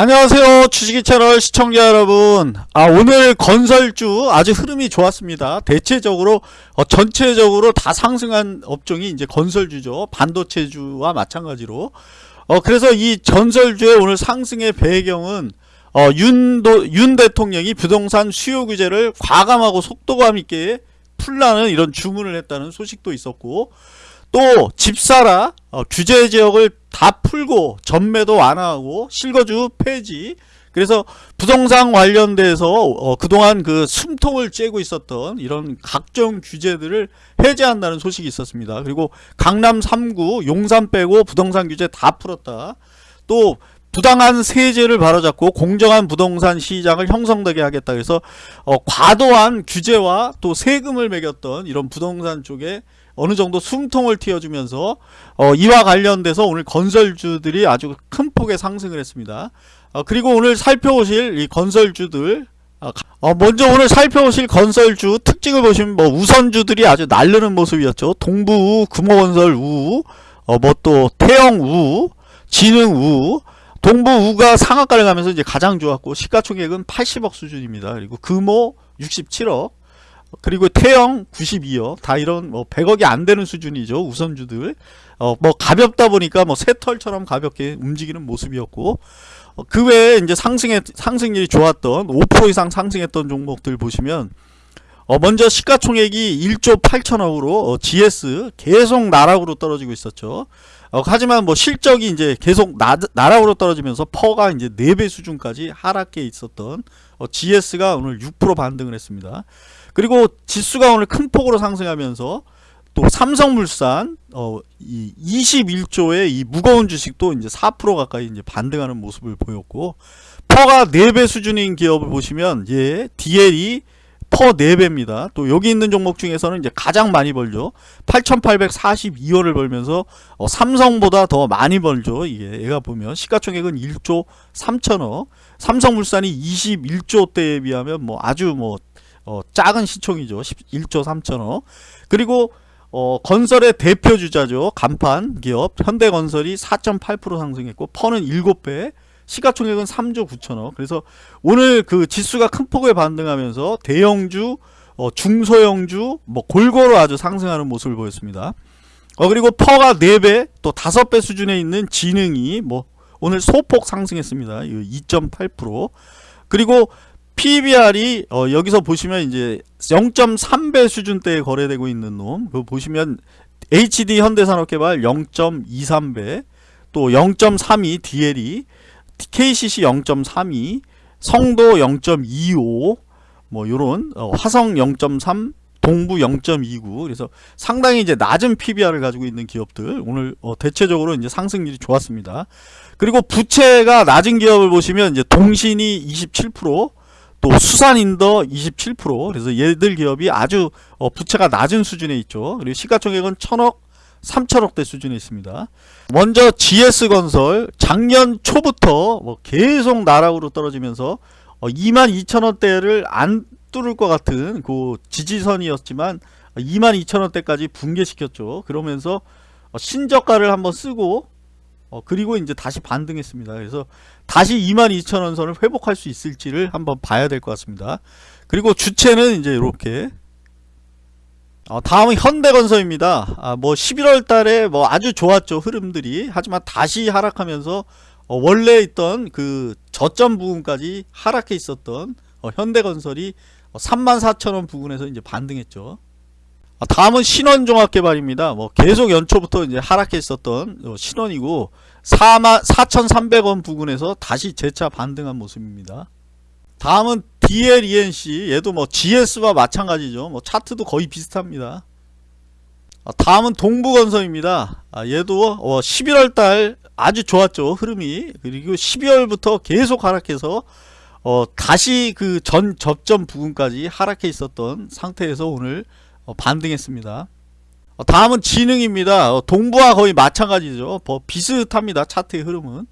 안녕하세요 주식이 채널 시청자 여러분. 아 오늘 건설주 아주 흐름이 좋았습니다. 대체적으로 어, 전체적으로 다 상승한 업종이 이제 건설주죠. 반도체주와 마찬가지로. 어 그래서 이 전설주의 오늘 상승의 배경은 어 윤도 윤 대통령이 부동산 수요 규제를 과감하고 속도감 있게 풀라는 이런 주문을 했다는 소식도 있었고 또 집사라 어, 규제 지역을 다 풀고 전매도 완화하고 실거주 폐지 그래서 부동산 관련돼서 어, 그동안 그 숨통을 쬐고 있었던 이런 각종 규제들을 해제한다는 소식이 있었습니다. 그리고 강남 3구 용산 빼고 부동산 규제 다 풀었다. 또 부당한 세제를 바로잡고 공정한 부동산 시장을 형성되게 하겠다. 그래서 어, 과도한 규제와 또 세금을 매겼던 이런 부동산 쪽에 어느 정도 숨통을 틔워주면서 어, 이와 관련돼서 오늘 건설주들이 아주 큰 폭의 상승을 했습니다. 어, 그리고 오늘 살펴보실 이 건설주들 어, 어, 먼저 오늘 살펴보실 건설주 특징을 보시면 뭐 우선주들이 아주 날르는 모습이었죠. 동부우, 금호건설 우, 어, 뭐 또 태영 우, 진흥 우, 동부 우가 상한가를 가면서 이제 가장 좋았고 시가총액은 80억 수준입니다. 그리고 금호 67억, 그리고 태영 92억 다 이런 뭐 100억이 안 되는 수준이죠 우선주들 어 뭐 가볍다 보니까 뭐 새털처럼 가볍게 움직이는 모습이었고 어, 그 외에 이제 상승의 상승률이 좋았던 5% 이상 상승했던 종목들 보시면 어 먼저 시가총액이 1조 8천억으로 어 GS 계속 나락으로 떨어지고 있었죠. 어 하지만 뭐 실적이 이제 계속 나, 나락으로 떨어지면서 퍼가 이제 4배 수준까지 하락해 있었던 어 GS가 오늘 6% 반등을 했습니다. 그리고 지수가 오늘 큰 폭으로 상승하면서 또 삼성물산 어, 이 21조의 이 무거운 주식도 이제 4% 가까이 이제 반등하는 모습을 보였고 PER가 4배 수준인 기업을 보시면 예, DL이 PER 4배입니다. 또 여기 있는 종목 중에서는 이제 가장 많이 벌죠. 8,842원을 벌면서 어, 삼성보다 더 많이 벌죠. 이게 얘가 보면 시가총액은 1조 3천억. 삼성물산이 21조 대에 비하면 뭐 아주 뭐 어, 작은 시총이죠. 1조 3천억. 그리고 어, 건설의 대표 주자죠. 간판 기업 현대건설이 4.8% 상승했고 퍼는 7배 시가총액은 3조 9천억. 그래서 오늘 그 지수가 큰 폭을 반등하면서 대형주 어, 중소형주 뭐 골고루 아주 상승하는 모습을 보였습니다. 어, 그리고 퍼가 4배 또 5배 수준에 있는 지능이 뭐 오늘 소폭 상승했습니다. 2.8% 그리고 PBR이 어, 여기서 보시면 이제 0.3배 수준대에 거래되고 있는 놈. 그거 보시면 HD 현대산업개발 0.23배 또 0.32 DLE KCC 0.32 성도 0.25 뭐 요런 어, 화성 0.3 동부 0.29 그래서 상당히 이제 낮은 PBR을 가지고 있는 기업들 오늘 어, 대체적으로 이제 상승률이 좋았습니다. 그리고 부채가 낮은 기업을 보시면 이제 동신이 27%또 수산인더 27% 그래서 얘들 기업이 아주 어, 부채가 낮은 수준에 있죠. 그리고 시가총액은 1000억 3천억대 수준에 있습니다. 먼저 GS건설 작년 초부터 뭐 계속 나락으로 떨어지면서 어 22,000원대를 안 뚫을 것 같은 그 지지선이었지만 22,000원대까지 붕괴시켰죠. 그러면서 어, 신저가를 한번 쓰고 어, 그리고 이제 다시 반등했습니다. 그래서 다시 22,000원 선을 회복할 수 있을지를 한번 봐야 될 것 같습니다. 그리고 주체는 이제 이렇게 어, 다음은 현대건설입니다. 아, 뭐 11월 달에 뭐 아주 좋았죠. 흐름들이. 하지만 다시 하락하면서 어, 원래 있던 그 저점 부분까지 하락해 있었던 어, 현대건설이 34,000원 부근에서 이제 반등했죠. 아, 다음은 신원종합개발입니다. 뭐 계속 연초부터 이제 하락했었던 어, 신원이고 4만 4,300원 부근에서 다시 재차 반등한 모습입니다. 다음은 DLENC 얘도 뭐 GS와 마찬가지죠. 뭐 차트도 거의 비슷합니다. 아, 다음은 동부건설입니다. 아, 얘도 11월달 어, 아주 좋았죠 흐름이 그리고 12월부터 계속 하락해서 어, 다시 그 전 접점 부분까지 하락해 있었던 상태에서 오늘 어, 반등했습니다. 어, 다음은 지능입니다. 어, 동부와 거의 마찬가지죠. 비슷합니다. 차트의 흐름은.